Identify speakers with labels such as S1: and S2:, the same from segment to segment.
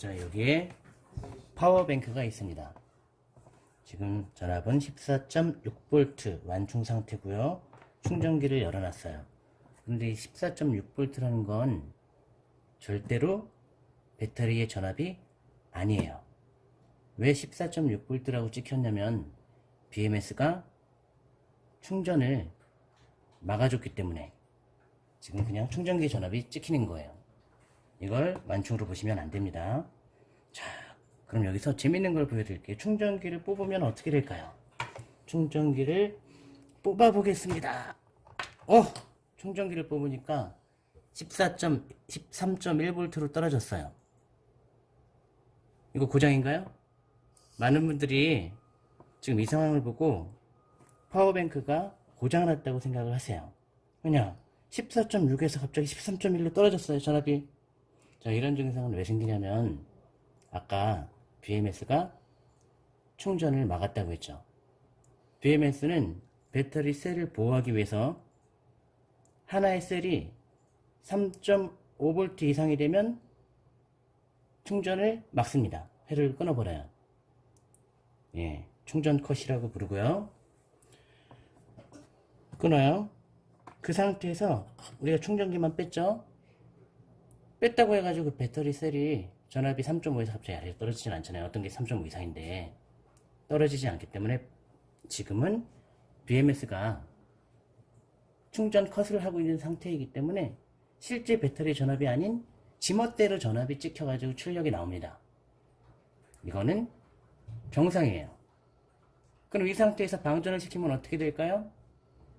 S1: 자 여기에 파워뱅크가 있습니다. 지금 전압은 14.6V 완충 상태고요. 충전기를 열어놨어요. 근데 14.6V라는 건 절대로 배터리의 전압이 아니에요. 왜 14.6V라고 찍혔냐면 BMS가 충전을 막아줬기 때문에 지금 그냥 충전기 전압이 찍히는 거예요 이걸 완충으로 보시면 안됩니다. 자 그럼 여기서 재밌는 걸 보여드릴게요. 충전기를 뽑으면 어떻게 될까요? 충전기를 뽑아 보겠습니다. 어 충전기를 뽑으니까 14. 13.1V로 떨어졌어요. 이거 고장인가요? 많은 분들이 지금 이 상황을 보고 파워뱅크가 고장났다고 생각을 하세요. 왜냐? 14.6에서 갑자기 13.1로 떨어졌어요 전압이 자 이런 증상은 왜 생기냐면 아까 BMS가 충전을 막았다고 했죠. BMS는 배터리 셀을 보호하기 위해서 하나의 셀이 3.5V 이상이 되면 충전을 막습니다. 회를 끊어버려요. 예, 충전 컷이라고 부르고요. 끊어요. 그 상태에서 우리가 충전기만 뺐죠 뺐다고 해가지고 그 배터리 셀이 전압이 3.5에서 갑자기 아래로 떨어지진 않잖아요. 어떤 게 3.5 이상인데 떨어지지 않기 때문에 지금은 BMS가 충전 컷을 하고 있는 상태이기 때문에 실제 배터리 전압이 아닌 지멋대로 전압이 찍혀가지고 출력이 나옵니다. 이거는 정상이에요. 그럼 이 상태에서 방전을 시키면 어떻게 될까요?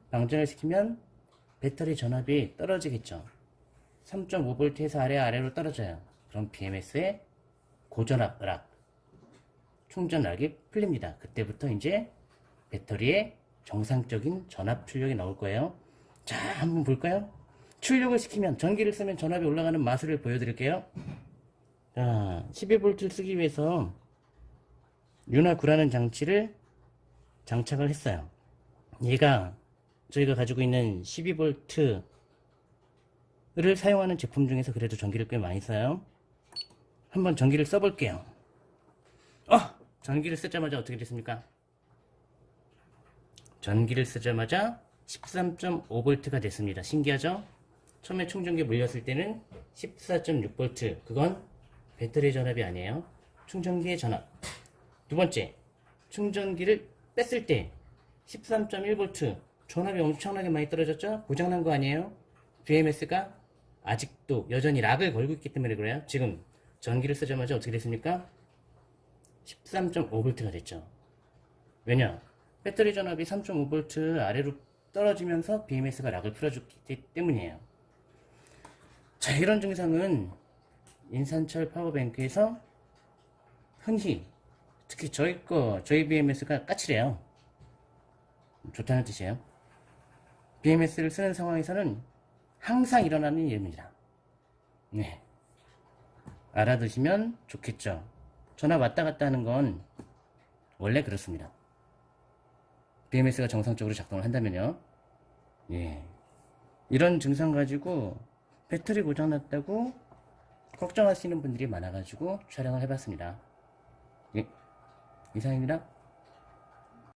S1: 방전을 시키면 배터리 전압이 떨어지겠죠 3.5V에서 아래 아래로 떨어져요. 그럼 BMS의 고전압 락 충전락이 풀립니다. 그때부터 이제 배터리의 정상적인 전압 출력이 나올 거예요. 자 한번 볼까요? 출력을 시키면 전기를 쓰면 전압이 올라가는 마술을 보여드릴게요. 자 12V 쓰기 위해서 윤화 구라는 장치를 장착을 했어요. 얘가 저희가 가지고 있는 12V 를 사용하는 제품 중에서 그래도 전기를 꽤 많이 써요 한번 전기를 써볼게요 어! 전기를 쓰자마자 어떻게 됐습니까? 전기를 쓰자마자 13.5V가 됐습니다 신기하죠? 처음에 충전기 물렸을 때는 14.6V 그건 배터리 전압이 아니에요 충전기의 전압 두 번째 충전기를 뺐을 때 13.1V 전압이 엄청나게 많이 떨어졌죠? 고장난 거 아니에요? BMS가 아직도 여전히 락을 걸고 있기 때문에 그래요. 지금 전기를 쓰자마자 어떻게 됐습니까? 13.5V가 됐죠. 왜냐? 배터리 전압이 3.5V 아래로 떨어지면서 BMS가 락을 풀어주기 때문이에요. 자, 이런 증상은 인산철 파워뱅크에서 흔히 특히 저희 거, 저희 BMS가 까칠해요. 좋다는 뜻이에요. BMS를 쓰는 상황에서는 항상 일어나는 일입니다. 네. 알아두시면 좋겠죠. 전화 왔다 갔다 하는 건 원래 그렇습니다. BMS가 정상적으로 작동을 한다면요. 예. 이런 증상 가지고 배터리 고장났다고 걱정하시는 분들이 많아가지고 촬영을 해봤습니다. 예. 이상입니다.